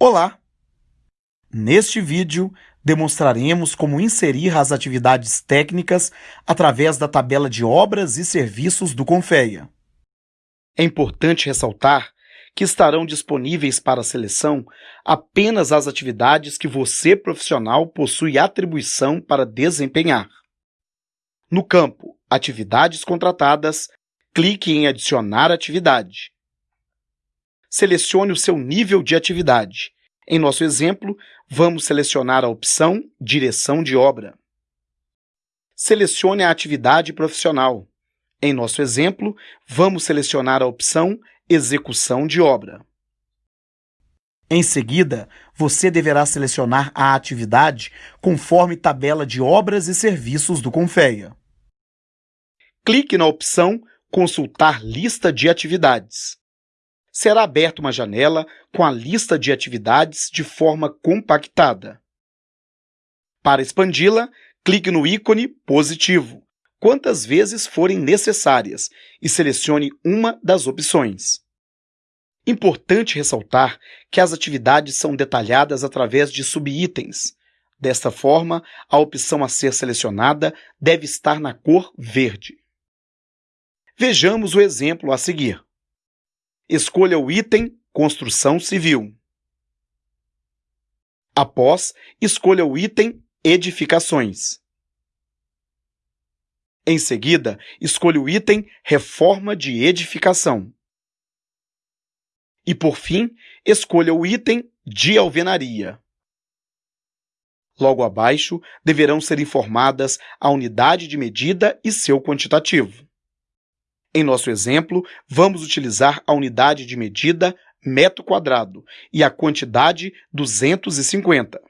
Olá! Neste vídeo, demonstraremos como inserir as atividades técnicas através da tabela de obras e serviços do Confeia. É importante ressaltar que estarão disponíveis para seleção apenas as atividades que você, profissional, possui atribuição para desempenhar. No campo Atividades contratadas, clique em Adicionar atividade selecione o seu nível de atividade. Em nosso exemplo, vamos selecionar a opção Direção de obra. Selecione a atividade profissional. Em nosso exemplo, vamos selecionar a opção Execução de obra. Em seguida, você deverá selecionar a atividade conforme tabela de obras e serviços do Confeia. Clique na opção Consultar lista de atividades será aberta uma janela com a lista de atividades de forma compactada. Para expandi-la, clique no ícone positivo, quantas vezes forem necessárias, e selecione uma das opções. Importante ressaltar que as atividades são detalhadas através de subitens. Desta forma, a opção a ser selecionada deve estar na cor verde. Vejamos o exemplo a seguir. Escolha o item Construção Civil. Após, escolha o item Edificações. Em seguida, escolha o item Reforma de edificação. E, por fim, escolha o item de alvenaria. Logo abaixo, deverão ser informadas a unidade de medida e seu quantitativo. Em nosso exemplo, vamos utilizar a unidade de medida metro quadrado e a quantidade 250.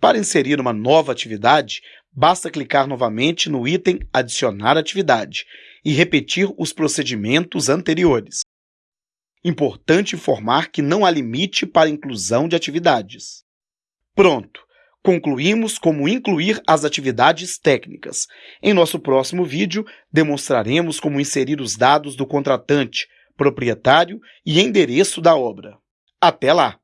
Para inserir uma nova atividade, basta clicar novamente no item Adicionar atividade e repetir os procedimentos anteriores. Importante informar que não há limite para inclusão de atividades. Pronto! Concluímos como incluir as atividades técnicas. Em nosso próximo vídeo, demonstraremos como inserir os dados do contratante, proprietário e endereço da obra. Até lá!